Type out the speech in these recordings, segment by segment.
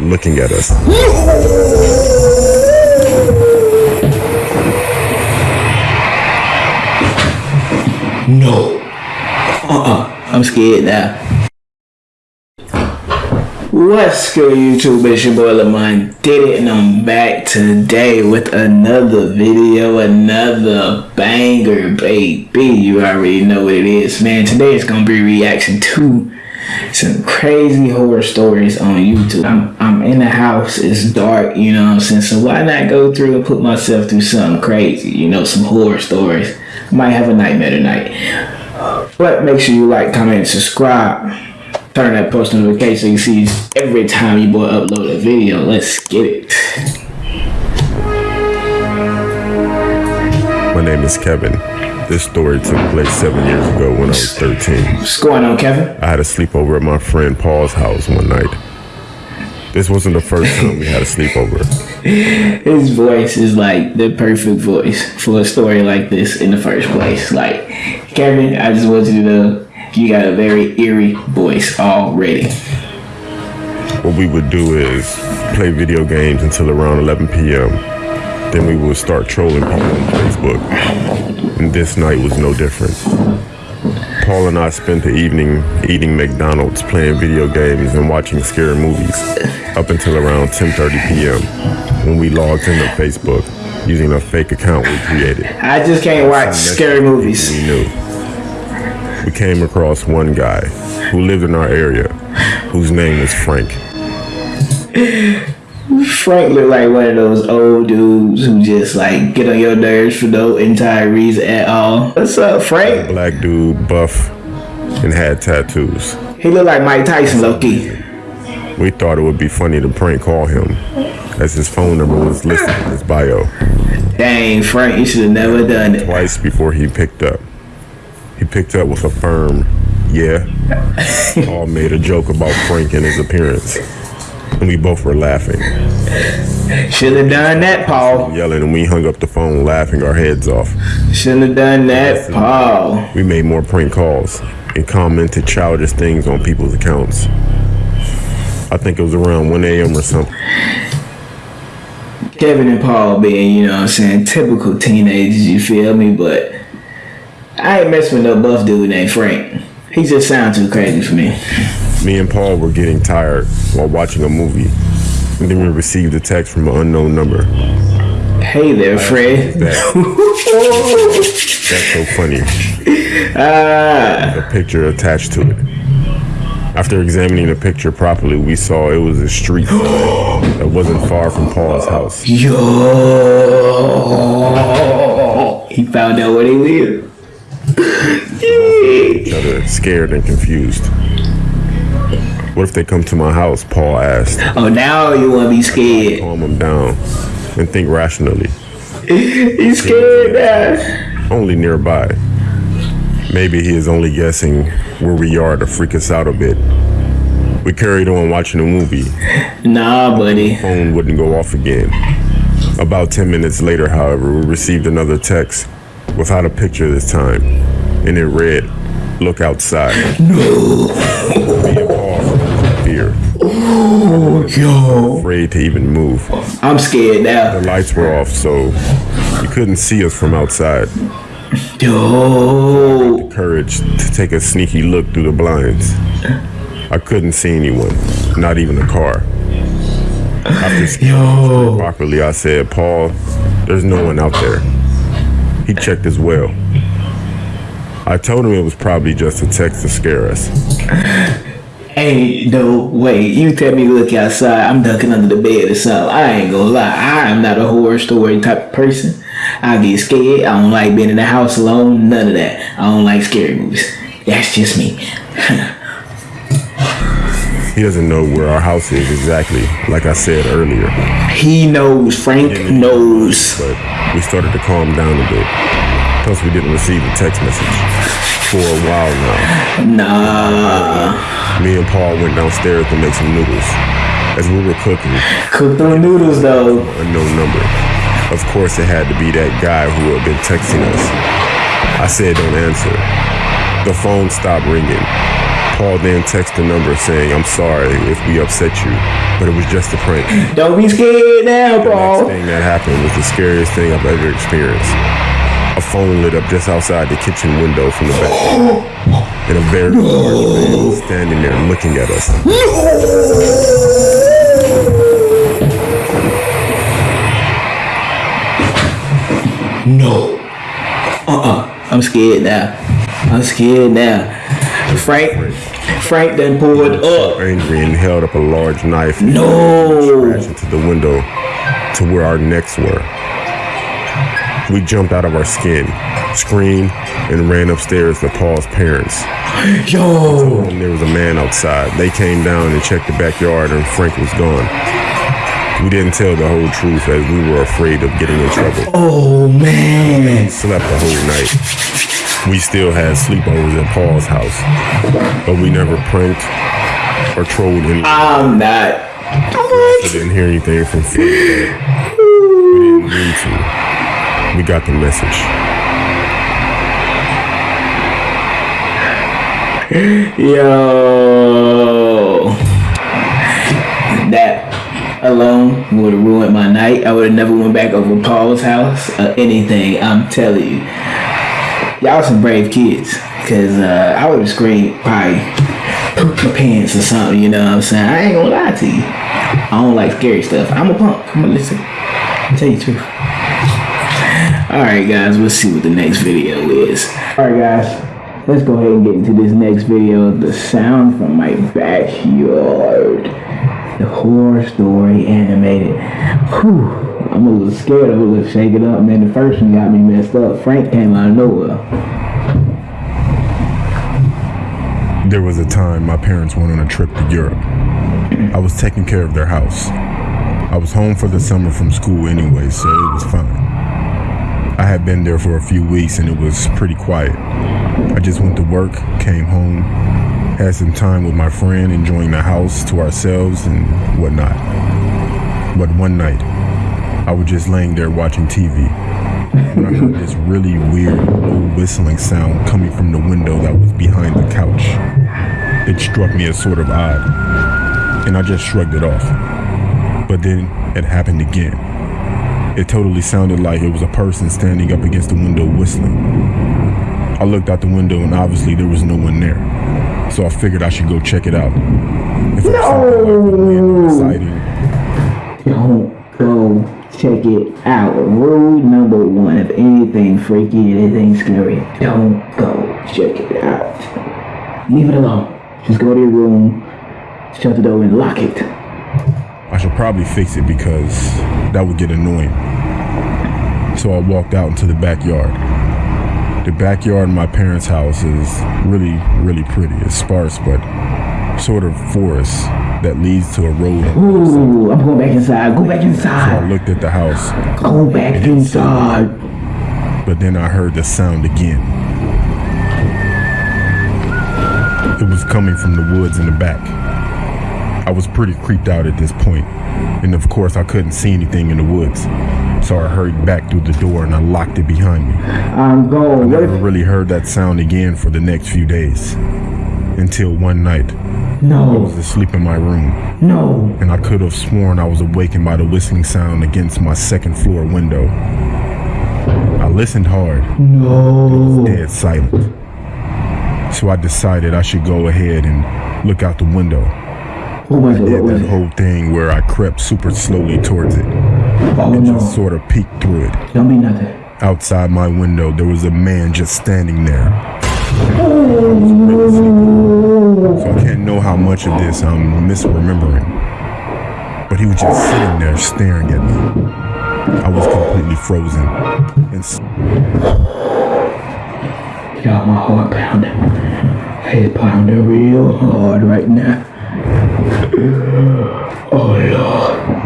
looking at us. No. Uh-uh. I'm scared now. What's good, YouTube? It's your boy Lamont Diddy, and I'm back today with another video, another banger, baby. You already know what it is, man. Today is gonna be reaction to some crazy horror stories on YouTube. I'm, I'm in the house, it's dark, you know what I'm saying? So why not go through and put myself through something crazy, you know, some horror stories. Might have a nightmare tonight. But make sure you like, comment, subscribe. Turn that post notification so you see every time you boy upload a video. Let's get it. My name is Kevin. This story took place seven years ago when I was 13. What's going on, Kevin? I had a sleepover at my friend Paul's house one night. This wasn't the first time we had a sleepover. His voice is like the perfect voice for a story like this in the first place. Like, Kevin, I just want you to know you got a very eerie voice already. What we would do is play video games until around 11 p.m. Then we would start trolling people on Facebook. And this night was no different. Paul and I spent the evening eating McDonald's, playing video games, and watching scary movies up until around 10:30 p.m. when we logged into Facebook using a fake account we created. I just can't watch scary movies. We knew. We came across one guy who lived in our area, whose name was Frank. Frank looked like one of those old dudes who just like get on your nerves for no entire reason at all. What's up, Frank? Black dude, buff, and had tattoos. He looked like Mike Tyson, Loki. We thought it would be funny to prank call him, as his phone number was listed in his bio. Dang, Frank, you should have never done it. Twice before he picked up. He picked up with a firm, yeah. All made a joke about Frank and his appearance. And we both were laughing. Should have done that, Paul. Yelling, and we hung up the phone laughing our heads off. Shouldn't have done that, Paul. We made more prank calls and commented childish things on people's accounts. I think it was around 1 a.m. or something. Kevin and Paul being, you know what I'm saying, typical teenagers, you feel me? But I ain't messing with no buff dude named Frank. He just sounds too crazy for me. Me and Paul were getting tired while watching a movie. And then we received a text from an unknown number. Hey there, Fred. That's so funny. Ah, A picture attached to it. After examining the picture properly, we saw it was a street that wasn't far from Paul's house. yo. He found out where they live. Each other scared and confused. What if they come to my house? Paul asked. Oh, now you want to be scared. Calm him down and think rationally. He's scared now. Only nearby. Maybe he is only guessing where we are to freak us out a bit. We carried on watching the movie. Nah, buddy. Phone wouldn't go off again. About 10 minutes later, however, we received another text without a picture this time. And it read, Look outside. No. Paul froze fear, oh, Yo. afraid to even move. I'm scared now. The lights were off, so you couldn't see us from outside. Yo. The Courage to take a sneaky look through the blinds. I couldn't see anyone, not even a car. After Yo. properly, I said, Paul, there's no one out there. He checked as well. I told him it was probably just a text to scare us. Ain't no way. You tell me to look outside, I'm ducking under the bed or something. I ain't gonna lie. I am not a horror story type of person. I get scared. I don't like being in the house alone. None of that. I don't like scary movies. That's just me. He doesn't know where our house is exactly, like I said earlier. he knows. Frank knows. But we started to calm down a bit. Plus, we didn't receive a text message for a while now. Nah. Me and Paul went downstairs to make some noodles. As we were cooking, Cook them noodles though. unknown number. Of course, it had to be that guy who had been texting us. I said, don't answer. The phone stopped ringing. Paul then texted the number saying, I'm sorry if we upset you, but it was just a prank. Don't be scared now, The next thing that happened was the scariest thing I've ever experienced. A phone lit up just outside the kitchen window from the back. And a very large man was standing there looking at us. No. Uh-uh. I'm scared now. I'm scared now. Frank, Frank done pulled up. Angry and held up a large knife No. crashed into the window to where our necks were. We jumped out of our skin, screamed, and ran upstairs to Paul's parents. Yo. And there was a man outside. They came down and checked the backyard, and Frank was gone. We didn't tell the whole truth as we were afraid of getting in trouble. Oh, man. Slept the whole night. We still had sleepovers at Paul's house, but we never pranked or trolled anyone. I'm not. We didn't hear anything from Frank. We didn't need to. We got the message. Yo. That alone would have ruined my night. I would have never went back over Paul's house or anything. I'm telling you. Y'all some brave kids. Cause uh, I would have screamed probably poop my pants or something, you know what I'm saying? I ain't gonna lie to you. I don't like scary stuff. I'm a punk. I'm gonna listen. I'll tell you the truth. Alright guys, let's see what the next video is. Alright guys, let's go ahead and get into this next video. The sound from my backyard. The horror story animated. Whew, I'm a little scared of it. Let's shake up, man. The first one got me messed up. Frank came out of nowhere. There was a time my parents went on a trip to Europe. I was taking care of their house. I was home for the summer from school anyway, so it was fine. I had been there for a few weeks and it was pretty quiet. I just went to work, came home, had some time with my friend, enjoying the house to ourselves and whatnot. But one night, I was just laying there watching TV when I heard this really weird, low whistling sound coming from the window that was behind the couch. It struck me as sort of odd, and I just shrugged it off. But then it happened again. It totally sounded like it was a person standing up against the window whistling. I looked out the window and obviously there was no one there. So I figured I should go check it out. If it was something like really exciting, Don't go check it out. Rule number one if anything freaky, anything scary, don't go check it out. Leave it alone. Just go to your room, shut the door, and lock it. I should probably fix it because that would get annoying. So I walked out into the backyard. The backyard in my parents' house is really, really pretty. It's sparse, but sort of forest that leads to a road. Ooh, I'm going back inside. Go back inside. So I looked at the house, Go back inside. but then I heard the sound again. It was coming from the woods in the back. I was pretty creeped out at this point, and of course I couldn't see anything in the woods. So I hurried back through the door and I locked it behind me. I'm going. What Never really heard that sound again for the next few days. Until one night, No. I was asleep in my room, no. and I could have sworn I was awakened by the whistling sound against my second floor window. I listened hard, No. dead silent. So I decided I should go ahead and look out the window. Oh was it? Did that whole thing where I crept super slowly towards it Oh and no. just sort of peeked through it. Don't be nothing. Outside my window, there was a man just standing there. Oh. So I can't know how much of this I'm misremembering. But he was just sitting there staring at me. I was completely frozen. And Y'all, my heart pounding. It's pounding real hard right now. Oh Lord.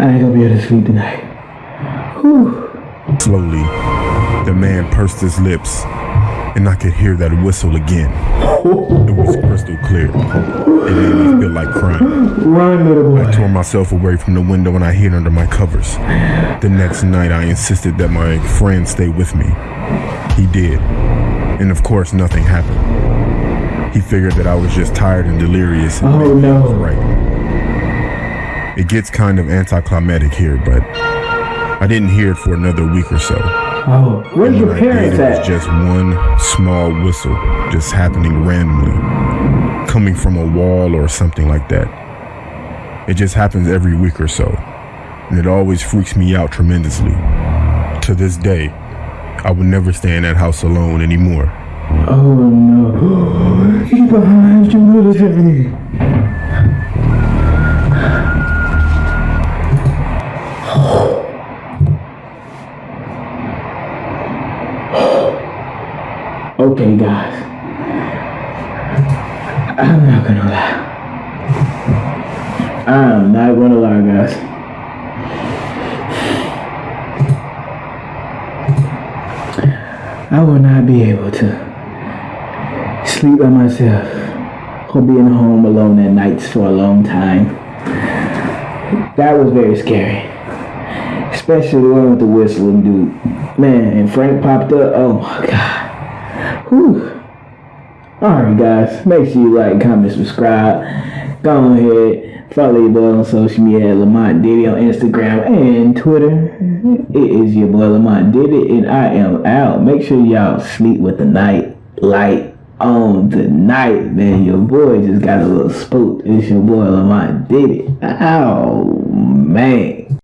I ain't gonna be able to sleep tonight. slowly, the man pursed his lips, and I could hear that whistle again. It was crystal clear. It made me feel like crying. Run, little I tore myself away from the window and I hid under my covers. The next night, I insisted that my friend stay with me. He did. And of course, nothing happened. He figured that I was just tired and delirious. And Oh, no. right. It gets kind of anticlimactic here, but I didn't hear it for another week or so. Oh, where's your I did, parents it was just one small whistle, just happening randomly, coming from a wall or something like that. It just happens every week or so, and it always freaks me out tremendously. To this day, I would never stay in that house alone anymore. Oh no. He's behind you, military. Okay, guys. I'm not gonna lie. I'm not gonna lie, guys. I will not be able to sleep by myself or being home alone at nights for a long time. That was very scary. Especially the one with the whistling dude. Man, and Frank popped up. Oh my god. Whew. Alright guys, make sure you like, comment, subscribe. Go ahead. Follow your boy on social media Lamont Diddy on Instagram and Twitter. It is your boy Lamont Diddy and I am out. Make sure y'all sleep with the night light on tonight, man. Your boy just got a little spooked. It's your boy Lamont Diddy. Oh man.